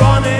running.